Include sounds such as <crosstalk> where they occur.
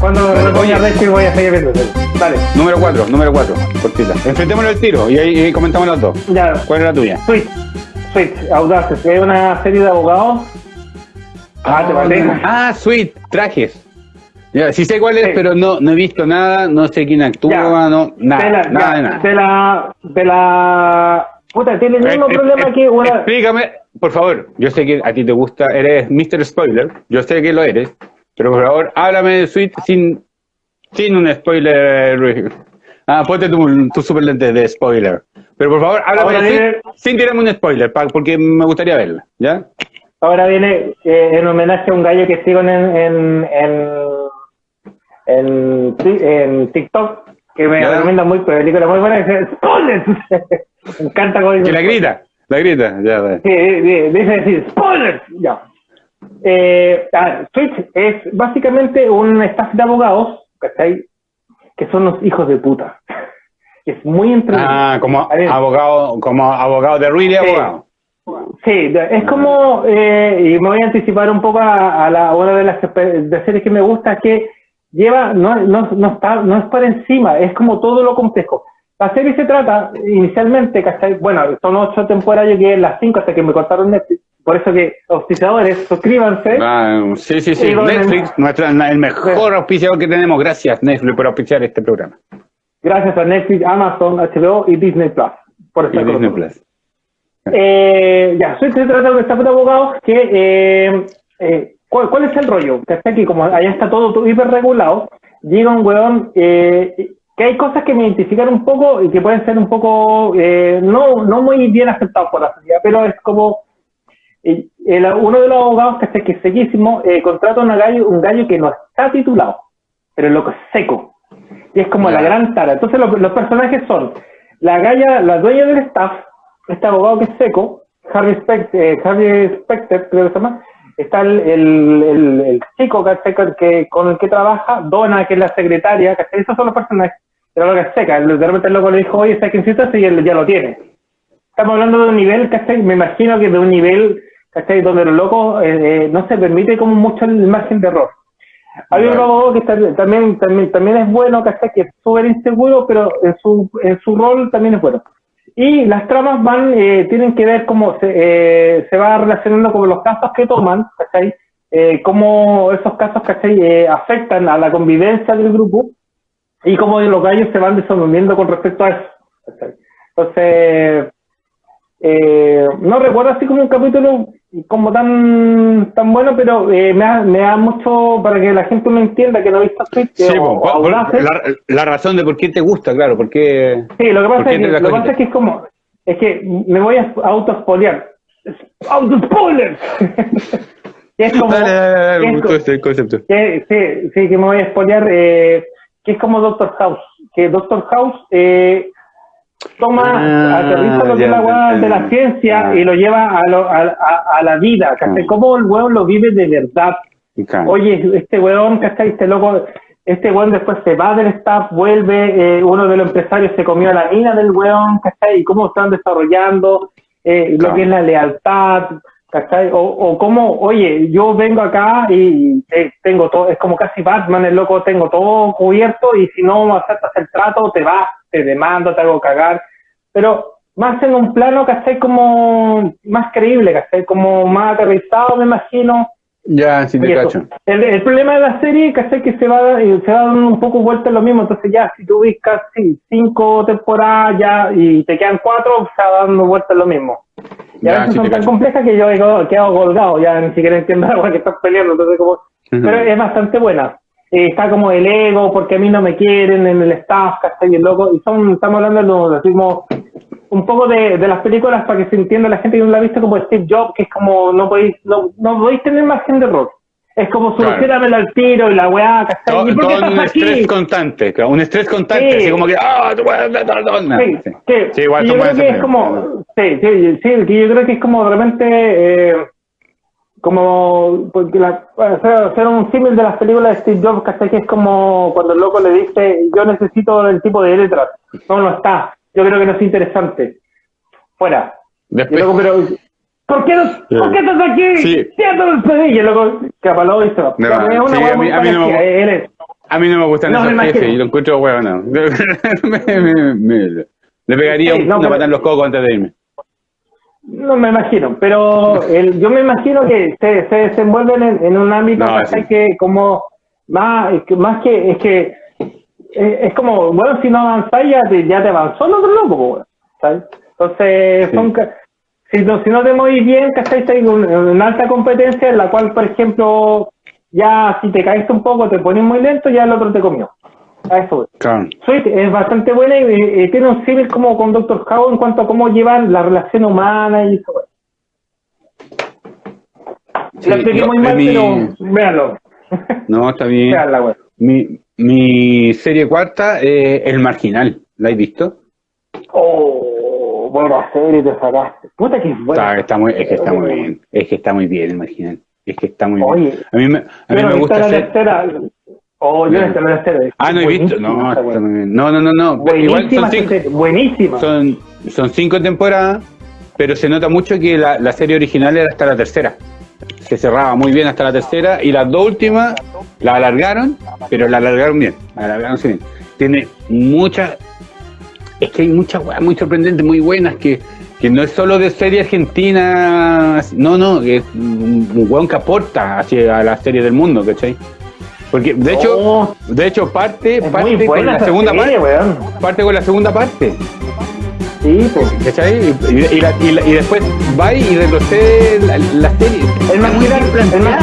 Cuando me ponga resto voy a seguir viendo. Dale. Número 4, número 4, cortita. Enfrentémonos al tiro y ahí y comentamos las dos. Ya. ¿Cuál es la tuya? Switch. Switch, Audaces. Es una serie de abogados. Ah, te parece. Ah, Sweet, trajes. Ya, sí sé cuál es, Sí. pero no, no he visto nada, no sé quién actúa, Ya. no, nada, de la, nada ya, de nada. De la, de la, puta, tiene el mismo Eh, problema eh, que una, Explícame, por favor. Yo sé que a ti te gusta, eres Mr. Spoiler. Yo sé que lo eres. Pero por favor, háblame de Sweet sin, sin un spoiler. Ah, ponte tu, tu super lente de spoiler. Pero por favor, háblame Ahora de viene- sin tirarme un spoiler, porque me gustaría verla. ¿Ya? ahora viene eh, en homenaje a un gallo que sigo en, en, en, en TikTok, que me Ya. recomienda muy, película muy buena, dice, ¡Spoilers! me encanta cómo dice Que la grita, la grita. Ya. Sí, dice decir, spoilers, ya. Eh, ah, Switch es básicamente un staff de abogados, ¿cachai? Que son los hijos de puta. Es muy entretenido. Ah, como A abogado, como abogado de really Sí. abogado. Sí, de- es como, eh, y me voy a anticipar un poco a, a la, una de las de series que me gusta, que lleva, no, no, no, está, no es por encima, es como todo lo complejo. La serie se trata, inicialmente, ¿cachai? Bueno, son ocho temporadas, yo quedé en las cinco hasta que me cortaron Netflix, por eso que, auspiciadores, suscríbanse. Ah, sí, sí, sí. Netflix, nuestra, el mejor auspiciador que tenemos. Gracias, Netflix, por auspiciar este programa. Gracias a Netflix, Amazon, HBO y Disney Plus. Por Y estar con Disney. Plus. Eh, ya, Switch se trata de un abogados que, eh, eh, ¿cuál, cuál es el rollo? Que está aquí, como allá está todo hiper regulado, llega un weón, eh, que hay cosas que me identifican un poco y que pueden ser un poco, eh, no, no muy bien aceptados por la sociedad, pero es como, eh, el- uno de los abogados que está que es sequísimo, eh, contrata a un gallo, un gallo que no está titulado, pero es loco es seco. Y es como Ya. la gran tara. Entonces los, los personajes son la galla, la dueña del staff, este abogado que es seco, Harvey Specter, eh, Harvey Specter creo que se llama, está el, el, el, el chico ¿cachai? que, que- con el que trabaja, Donna, que es la secretaria, ¿cachai? esos son los personajes, pero lo que seca, de repente el loco le dijo, oye, ¿sabes quién necesitas? Y él ya lo tiene. Estamos hablando de un nivel, ¿cachai? Me imagino que de un nivel, ¿cachai? Donde los locos eh, eh, no se permite como mucho el margen de error. Hay un abogado que está- también, también, también es bueno, ¿cachai? Que es súper inseguro, pero en su, en su rol también es bueno. Y las tramas van, eh, tienen que ver cómo se, eh, se va relacionando con los casos que toman, ¿cachai? Eh, cómo esos casos, ¿cachai? Eh, afectan a la convivencia del grupo y cómo los gallos se van desenvolviendo con respecto a eso. ¿cachai? Entonces, eh, no recuerdo así como un capítulo como tan tan bueno, pero eh, me, da, me da mucho para que la gente me entienda que no he visto Switch. Sí, o- o por- la, la razón de por qué te gusta, claro, porque Sí, lo que ¿Por pasa, es que, lo pasa es que es como, es que me voy a auto-spoilear. ¡Auto-spoiler! <laughs> es como, Dale, dale, dale, es me co- gustó este concepto. que- sí, sí, que me voy a spoilear, eh, que es como Doctor House, que Doctor House eh, toma, Ah, aterriza lo que es la weá ya, de la ciencia Ah. y lo lleva a, lo- a, a- a la vida, ¿cachai? Ah. Cómo el weón lo vive de verdad. Oye, este weón, ¿cachai? Este loco, este weón después se va del staff, vuelve, eh, uno de los empresarios se comió a la mina del weón, ¿cachai? Y cómo están desarrollando eh, lo que es la lealtad, ¿cachai? O, o cómo, oye, yo vengo acá y eh, tengo todo, es como casi Batman, el loco, tengo todo cubierto y si no aceptas el trato, te vas, te demando, te hago cagar. Pero más en un plano, ¿cachai? Como más creíble, ¿cachai? Como más aterrizado, me imagino. Ya, sí te cacho. El, el problema de la serie, ¿cachai? Que se va, eh, se va dando un poco vuelta en lo mismo. Entonces ya, si tú ves casi cinco temporadas ya y te quedan cuatro, se va dando vuelta en lo mismo. Y a Ya, veces sí son tan cacho. complejas que yo he quedado, colgado, ya ni siquiera entiendo <laughs> la que estás peleando. Entonces como, Ujú. pero es bastante buena. Eh, está como el ego, porque a mí no me quieren en el staff, ¿cachai? Y el loco, y son, estamos hablando de lo decimos, un poco de, de las películas para que se entienda la gente que no la ha visto como Steve Jobs, que es como, no podéis, no, no podéis tener margen de error. Es como Claro. solucionamelo al tiro y la weá, ¿cachai? Todo, ¿Y por qué todo un aquí? estrés constante, claro, un estrés constante, Sí. así como que, ah, tú puedes. Sí, Sí. sí. Igual yo creo que es como, sí, sí, sí, yo creo que es como de repente, eh, como, porque la, hacer, un símil de las películas de Steve Jobs, ¿cachai? Que es como cuando el loco le dice, yo necesito el tipo de letras, no, no está, yo creo que no es interesante, fuera. Después, luego, pero, ¿por qué, no, ¿por qué estás aquí? Sí. El. Y el loco capaló y se va. No, Es una sí, a mí- a mí no me a mí no me gustan No, esos jefes y lo encuentro huevo, no. <laughs> me, me- me- le pegaría Sí, no, una patada en los cocos antes de irme. No me imagino, pero el, yo me imagino que se, se desenvuelven en, en un ámbito No, que como más, que- más que es que es, es como, bueno, si no avanzáis ya te, ya te avanzó el otro loco, ¿sabes? Entonces, Sí. son, si, no, si no te movís bien, en un- en una alta competencia en la cual, por ejemplo, ya si te caíste un poco, te pones muy lento, ya el otro te comió. A eso voy. Claro. Sweet es bastante buena y, tiene un símil como con Doctor House en cuanto a cómo llevan la relación humana y eso. Sí, la expliqué muy mal, mi- pero véanlo. No, está bien. Véanla. Mi, mi serie cuarta, eh, El Marginal. ¿La has visto? Oh, buena serie te sacaste. Puta que es buena. Está, está muy, es que está muy bien. Es que está muy bien El Marginal. Es que está muy Oye, bien. A mí me, a mí me gusta la hacer... Oh, yo esta la tercera. Ah, no he visto. No, está bien. no, no, no, no. Buenísima, son cinco, buenísima. son, son cinco temporadas, pero se nota mucho que la, la serie original era hasta la tercera. Se cerraba muy bien hasta la tercera y las dos últimas la alargaron, pero la alargaron bien. La alargaron bien. Tiene muchas. Es que hay muchas weas muy sorprendentes, muy buenas, que, que no es solo de serie argentina. No, no, es un un weón que aporta hacia la serie del mundo, ¿cachai? Porque de hecho, Oh, de hecho parte, es parte con la segunda serie, parte. weón. Parte con la segunda parte. Sí, pues. ¿Cachai? Y, y la- y la- y después va y retrocede la, la serie. El Está muy bien planteada.